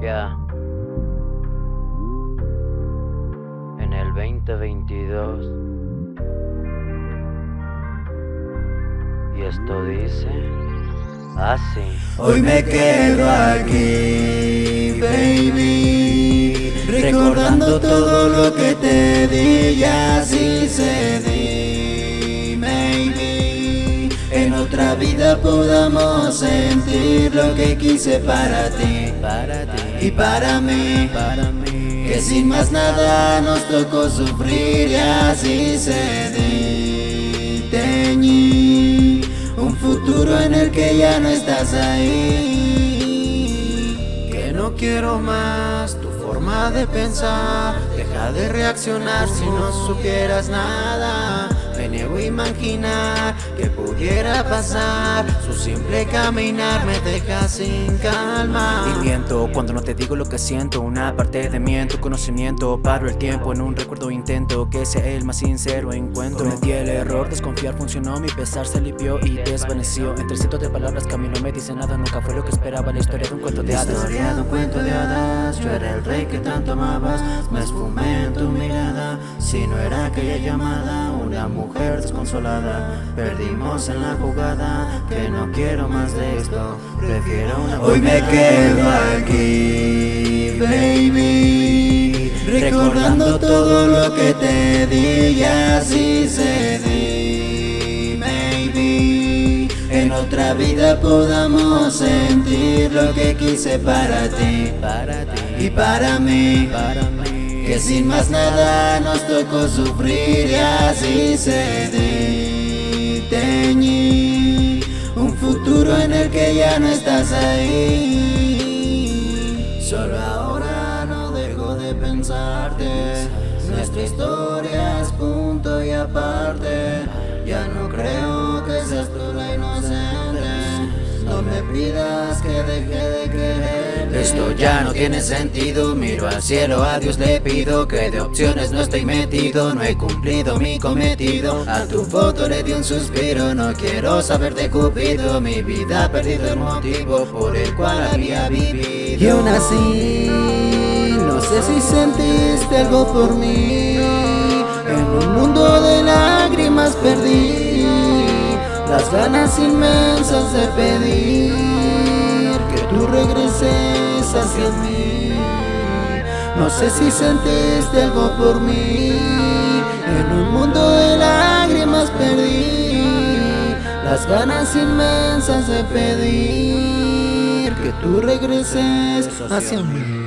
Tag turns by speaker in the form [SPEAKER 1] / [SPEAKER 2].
[SPEAKER 1] Ya. En el 2022. Y esto dice así.
[SPEAKER 2] Hoy me quedo aquí, baby, recordando todo lo que te di y así se di, maybe. En otra vida podamos sentir lo que quise para ti,
[SPEAKER 1] Para ti.
[SPEAKER 2] y para mí,
[SPEAKER 1] Para mí.
[SPEAKER 2] que sin más nada nos tocó sufrir y así se di, teñí un futuro en el que ya no estás ahí. Que no quiero más tu forma de pensar, deja de reaccionar si no supieras nada. Imaginar que pudiera pasar. Su simple caminar me deja sin calma.
[SPEAKER 3] Y miento cuando no te digo lo que siento. Una parte de mí en tu conocimiento. Paro el tiempo en un recuerdo intento Que sea el más sincero encuentro. Cometí el error, desconfiar funcionó Mi pesar se limpió y desvaneció. Entre cientos de palabras que a mí no me dicen nada Nunca fue lo que esperaba. La historia de un cuento de
[SPEAKER 2] La
[SPEAKER 3] hadas.
[SPEAKER 2] historia de un cuento de hadas. Yo era el rey que tanto amabas. Me esfumé en tu mirada. Si no era aquella llamada Una mujer desconsolada Perdimos en la jugada Que no quiero más de esto Prefiero una Hoy me quedo aquí, baby Recordando todo lo que te di Y así se di, maybe En otra vida podamos sentir lo que quise para ti
[SPEAKER 1] Para ti.
[SPEAKER 2] y para mí
[SPEAKER 1] Para mí.
[SPEAKER 2] Que sin más nada nos tocó sufrir y así se Teñí un futuro en el que ya no estás ahí. Solo ahora no dejo de pensarte. Nuestra historia es punto y aparte. Ya no creo que seas tú la inocente. No me pidas que deje de creer esto ya no tiene sentido, miro al cielo, a Dios le pido Que de opciones no estoy metido, no he cumplido mi cometido. A tu foto le di un suspiro, no quiero saber de Cupido. Mi vida ha perdido el motivo por el cual había vivido. Y aún así, no sé si sentiste algo por mí. En un mundo de lágrimas perdí Las ganas inmensas de pedir tú regreses hacia mí. No sé si sentiste algo por mí. En un mundo de lágrimas perdí Las ganas inmensas de pedir Que tú regreses hacia mí